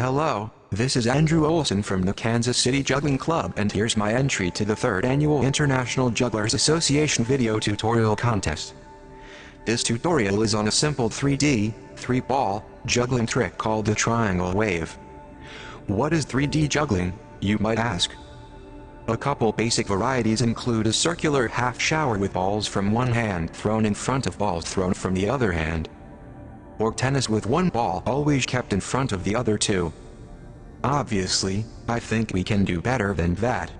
Hello, this is Andrew Olson from the Kansas City Juggling Club and here's my entry to the 3rd Annual International Jugglers Association Video Tutorial Contest. This tutorial is on a simple 3D, 3-ball, juggling trick called the triangle wave. What is 3D juggling, you might ask? A couple basic varieties include a circular half shower with balls from one hand thrown in front of balls thrown from the other hand, or tennis with one ball always kept in front of the other two. Obviously, I think we can do better than that.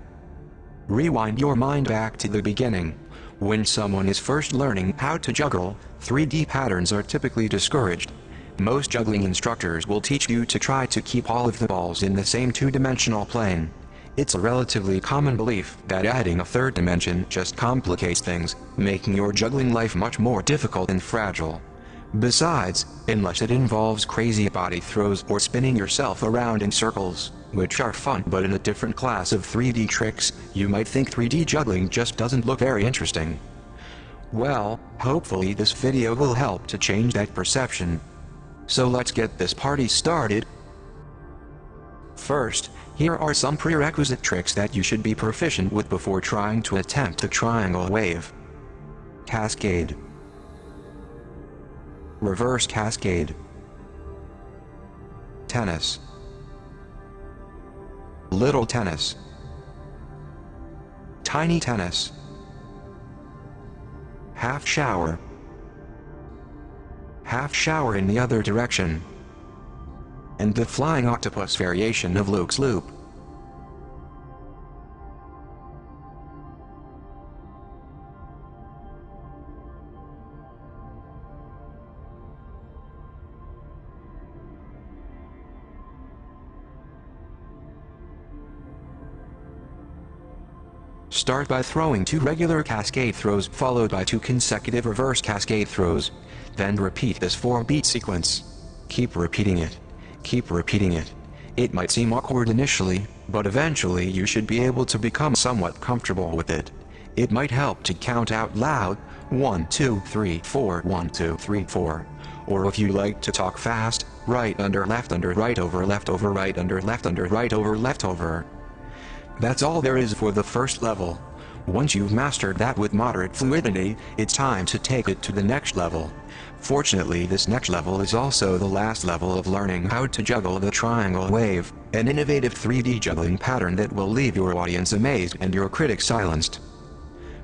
Rewind your mind back to the beginning. When someone is first learning how to juggle, 3D patterns are typically discouraged. Most juggling instructors will teach you to try to keep all of the balls in the same two-dimensional plane. It's a relatively common belief that adding a third dimension just complicates things, making your juggling life much more difficult and fragile. Besides, unless it involves crazy body throws or spinning yourself around in circles, which are fun but in a different class of 3D tricks, you might think 3D juggling just doesn't look very interesting. Well, hopefully this video will help to change that perception. So let's get this party started. First, here are some prerequisite tricks that you should be proficient with before trying to attempt the triangle wave. Cascade Reverse Cascade. Tennis. Little Tennis. Tiny Tennis. Half Shower. Half Shower in the other direction. And the Flying Octopus variation of Luke's Loop. Start by throwing two regular cascade throws followed by two consecutive reverse cascade throws. Then repeat this 4-beat sequence. Keep repeating it. Keep repeating it. It might seem awkward initially, but eventually you should be able to become somewhat comfortable with it. It might help to count out loud, 1 2 3 4 1 2 3 4. Or if you like to talk fast, right under left under right over left over right under left under right over left over. That's all there is for the first level. Once you've mastered that with moderate fluidity, it's time to take it to the next level. Fortunately this next level is also the last level of learning how to juggle the triangle wave, an innovative 3D juggling pattern that will leave your audience amazed and your critics silenced.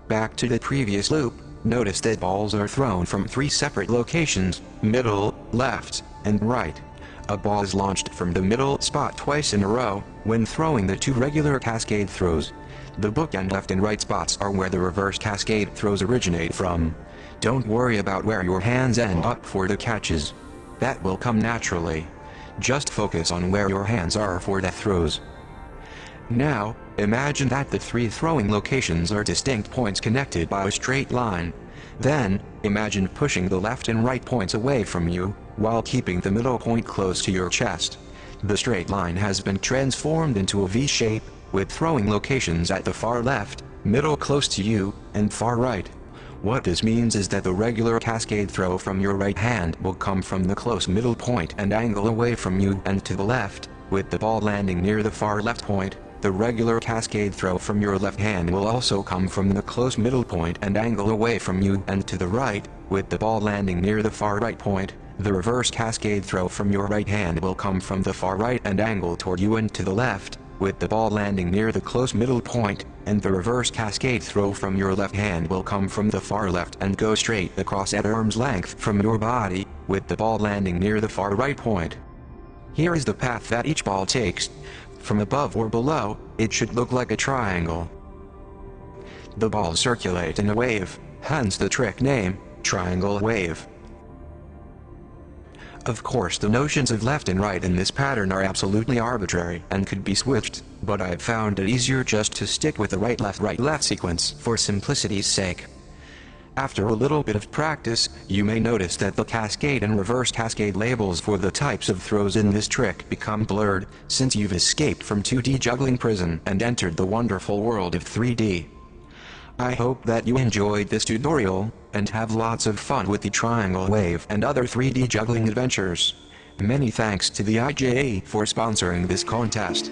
Back to the previous loop, notice that balls are thrown from three separate locations, middle, left, and right. A ball is launched from the middle spot twice in a row, when throwing the two regular cascade throws. The bookend left and right spots are where the reverse cascade throws originate from. Don't worry about where your hands end up for the catches. That will come naturally. Just focus on where your hands are for the throws. Now, imagine that the three throwing locations are distinct points connected by a straight line. Then, imagine pushing the left and right points away from you, while keeping the middle point close to your chest. The straight line has been transformed into a V shape, with throwing locations at the far left, middle close to you, and far right. What this means is that the regular cascade throw from your right hand will come from the close middle point and angle away from you and to the left, with the ball landing near the far left point. The regular cascade throw from your left hand will also come from the close middle point and angle away from you and to the right, with the ball landing near the far right point. The reverse cascade throw from your right hand will come from the far right and angle toward you and to the left, with the ball landing near the close middle point, and the reverse cascade throw from your left hand will come from the far left and go straight across at arm's length from your body, with the ball landing near the far right point. Here is the path that each ball takes. From above or below, it should look like a triangle. The balls circulate in a wave, hence the trick name, triangle wave. Of course the notions of left and right in this pattern are absolutely arbitrary and could be switched, but I've found it easier just to stick with the right left right left sequence for simplicity's sake. After a little bit of practice, you may notice that the cascade and reverse cascade labels for the types of throws in this trick become blurred, since you've escaped from 2D juggling prison and entered the wonderful world of 3D. I hope that you enjoyed this tutorial, and have lots of fun with the triangle wave and other 3D juggling adventures. Many thanks to the IJA for sponsoring this contest.